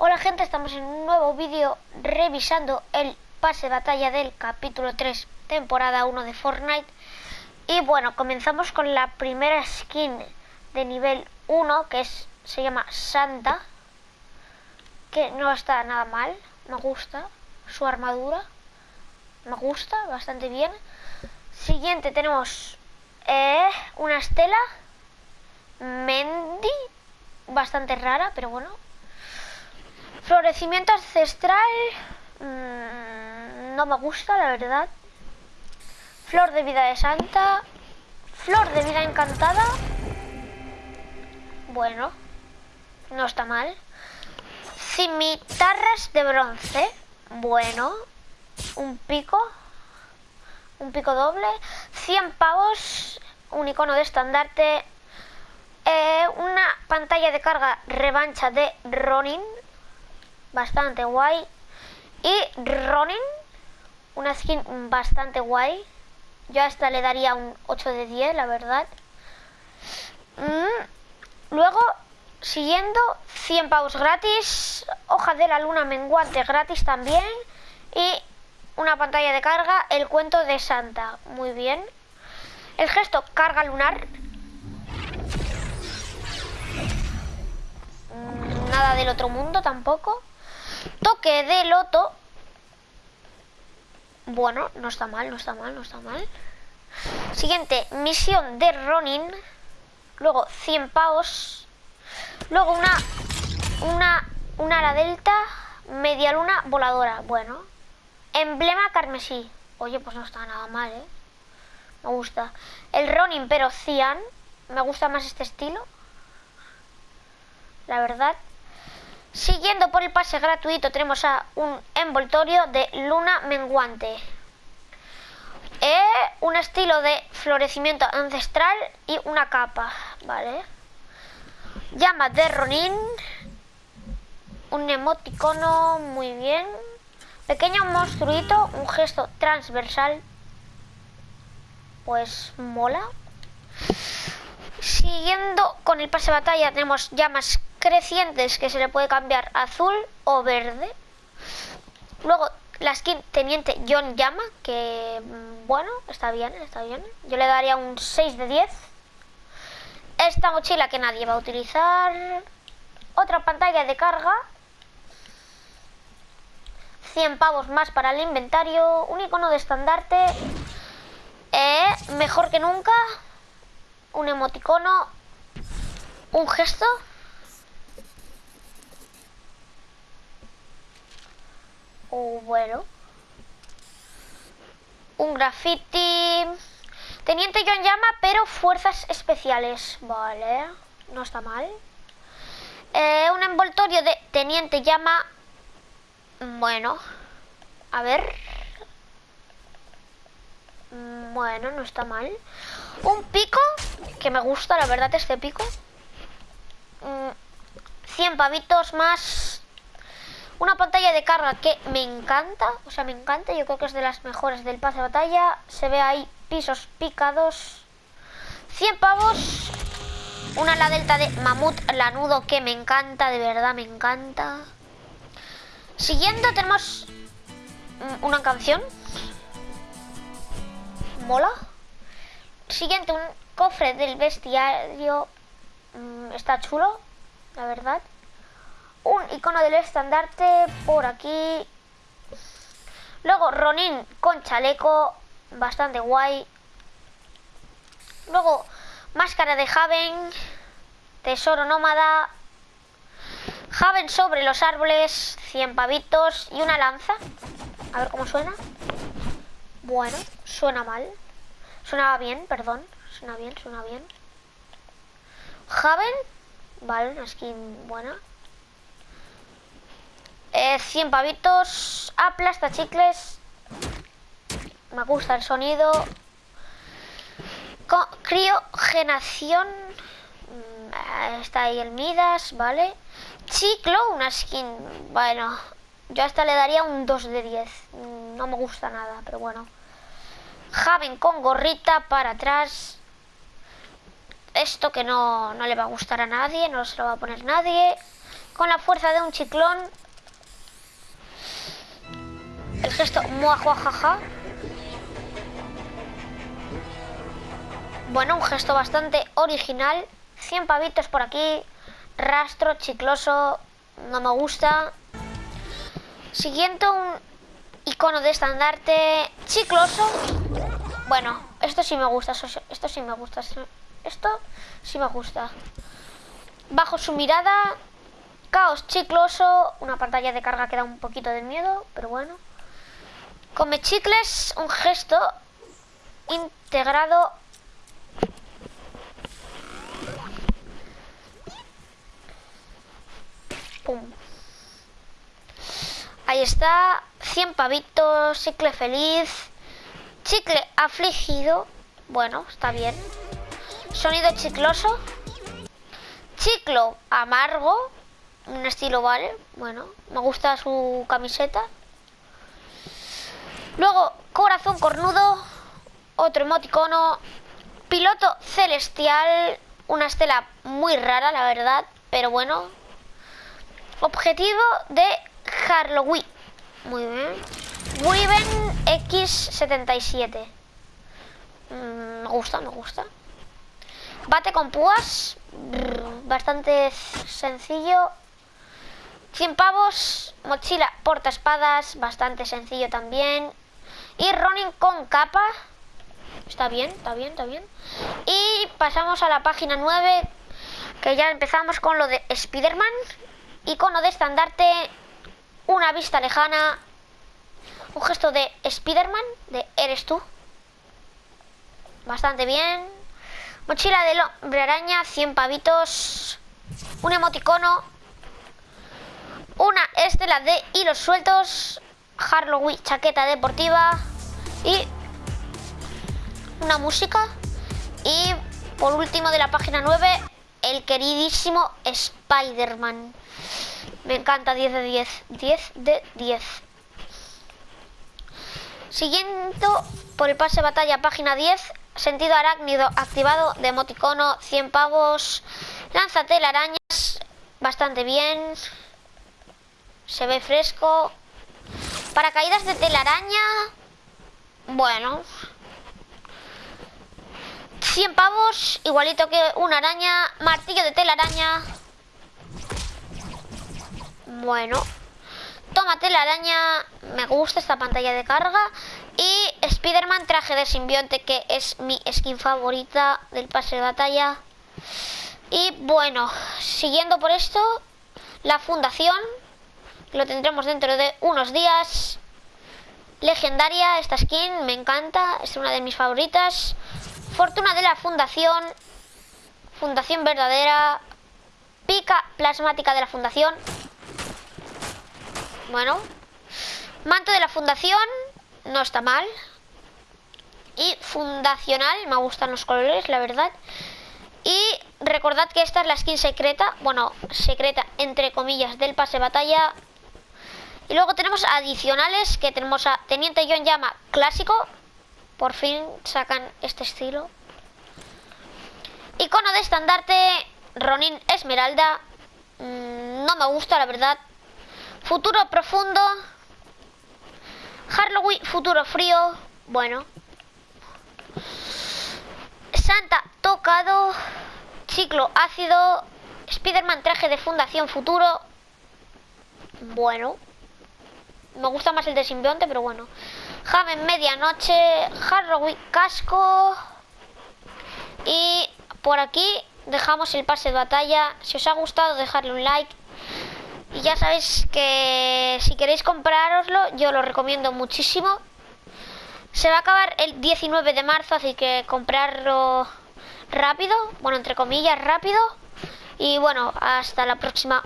Hola gente, estamos en un nuevo vídeo revisando el pase de batalla del capítulo 3, temporada 1 de Fortnite. Y bueno, comenzamos con la primera skin de nivel 1, que es, se llama Santa. Que no está nada mal, me gusta su armadura. Me gusta bastante bien. Siguiente tenemos eh, una estela. Mendy, bastante rara, pero bueno, Florecimiento ancestral mmm, no me gusta, la verdad. Flor de vida de santa. Flor de vida encantada. Bueno, no está mal. Cimitarras de bronce. Bueno, un pico. Un pico doble. 100 pavos. Un icono de estandarte. Eh, una pantalla de carga revancha de Ronin bastante guay. Y Ronin, una skin bastante guay. Yo a esta le daría un 8 de 10, la verdad. Mm, luego, siguiendo, 100 pavos gratis. Hoja de la luna menguante gratis también. Y una pantalla de carga, el cuento de Santa. Muy bien. El gesto carga lunar. Mm, nada del otro mundo tampoco. Toque de loto. Bueno, no está mal, no está mal, no está mal. Siguiente, misión de Ronin. Luego 100 pavos. Luego una una una ala delta, media luna voladora. Bueno. Emblema carmesí. Oye, pues no está nada mal, ¿eh? Me gusta. El Ronin, pero Cian. Me gusta más este estilo. La verdad. Siguiendo por el pase gratuito tenemos a un envoltorio de luna menguante. Eh, un estilo de florecimiento ancestral y una capa, ¿vale? Llama de Ronin. Un emoticono, muy bien. Pequeño monstruito, un gesto transversal. Pues mola. Siguiendo con el pase de batalla tenemos llamas crecientes que se le puede cambiar azul o verde. Luego la skin Teniente John Llama, que mm, bueno, está bien, está bien. Yo le daría un 6 de 10. Esta mochila que nadie va a utilizar. Otra pantalla de carga. 100 pavos más para el inventario. Un icono de estandarte. Eh, mejor que nunca. Un emoticono. Un gesto. O bueno. Un graffiti. Teniente John llama, pero fuerzas especiales. Vale, no está mal. Eh, un envoltorio de Teniente llama. Bueno, a ver. Bueno, no está mal. Un pico, que me gusta, la verdad, este pico. 100 pavitos más una pantalla de carga que me encanta, o sea, me encanta, yo creo que es de las mejores del pase de batalla. Se ve ahí pisos picados. 100 pavos. Una la delta de mamut lanudo que me encanta, de verdad me encanta. Siguiendo tenemos una canción. Mola. Siguiente, un cofre del bestiario. Mm, está chulo, la verdad un icono del estandarte por aquí. Luego Ronin con chaleco, bastante guay. Luego máscara de Haven, tesoro nómada, Haven sobre los árboles, 100 pavitos y una lanza. A ver cómo suena. Bueno, suena mal. Suena bien, perdón. Suena bien, suena bien. Haven, vale, una skin buena. 100 eh, pavitos. Aplasta chicles. Me gusta el sonido. criogenación. Mm, está ahí el Midas, ¿vale? Chiclo, una skin. Bueno, yo hasta le daría un 2 de 10. Mm, no me gusta nada, pero bueno. Javen con gorrita para atrás. Esto que no, no le va a gustar a nadie, no se lo va a poner nadie con la fuerza de un ciclón. El gesto muajuajaja. Bueno, un gesto bastante original. 100 pavitos por aquí. Rastro, chicloso. No me gusta. Siguiente un icono de estandarte. Chicloso. Bueno, esto sí me gusta. Esto sí me gusta. Esto sí me gusta. Bajo su mirada. Caos chicloso. Una pantalla de carga que da un poquito de miedo. Pero bueno. Come chicles. Un gesto integrado Ahí está. 100 pavitos. Chicle feliz. Chicle afligido. Bueno, está bien. Sonido chicloso. Chiclo amargo. Un estilo vale. Bueno, me gusta su camiseta. Luego, corazón cornudo. Otro emoticono. Piloto celestial. Una estela muy rara, la verdad. Pero bueno, Objetivo de Halloween. Muy bien. Wyven X77. Mm, me gusta, me gusta. Bate con púas. Bastante sencillo. 100 pavos. Mochila porta espadas. Bastante sencillo también. Y Ronin con capa. Está bien, está bien, está bien. Y pasamos a la página 9. Que ya empezamos con lo de Spider-Man icono de estandarte, una vista lejana, un gesto de Spiderman, de eres tú. Bastante bien. Mochila del hombre araña, 100 pavitos, un emoticono, una estela de hilos sueltos, Harloween, chaqueta deportiva y una música. Y por último de la página 9, el queridísimo Spider-Man. Me encanta 10 de 10. 10 de 10. Siguiendo por el pase de batalla, página 10. Sentido arácnido activado de emoticono, 100 pavos. Lanza telarañas, bastante bien. Se ve fresco. Paracaídas de telaraña. Bueno. 100 pavos, igualito que una araña. Martillo de telaraña. Bueno. Tómate la araña. Me gusta esta pantalla de carga. Y Spider-Man traje de simbionte, que es mi skin favorita del pase de batalla. Y bueno, siguiendo por esto, la fundación. Lo tendremos dentro de unos días. Legendaria esta skin, me encanta. Es una de mis favoritas. Fortuna de la fundación. Fundación verdadera. Pica plasmática de la fundación. Bueno. Manto de la fundación. No está mal. Y fundacional. Me gustan los colores, la verdad. Y recordad que esta es la skin secreta. Bueno, secreta entre comillas del pase batalla. Y luego tenemos adicionales que tenemos a Teniente John Llama clásico. Por fin sacan este estilo. Icono de estandarte Ronin Esmeralda. Mm, no me gusta, la verdad. Futuro profundo. Halloween, futuro frío. Bueno. Santa tocado. Ciclo ácido. Spiderman traje de fundación futuro. Bueno. Me gusta más el de simbionte, pero bueno. Javen medianoche. Halloween casco. Y por aquí dejamos el pase de batalla. Si os ha gustado, dejadle un like. Y ya sabéis que si queréis comprároslo, yo lo recomiendo muchísimo. Se va a acabar el 19 de marzo, así que comprarlo rápido, bueno, entre comillas, rápido. Y bueno, hasta la próxima.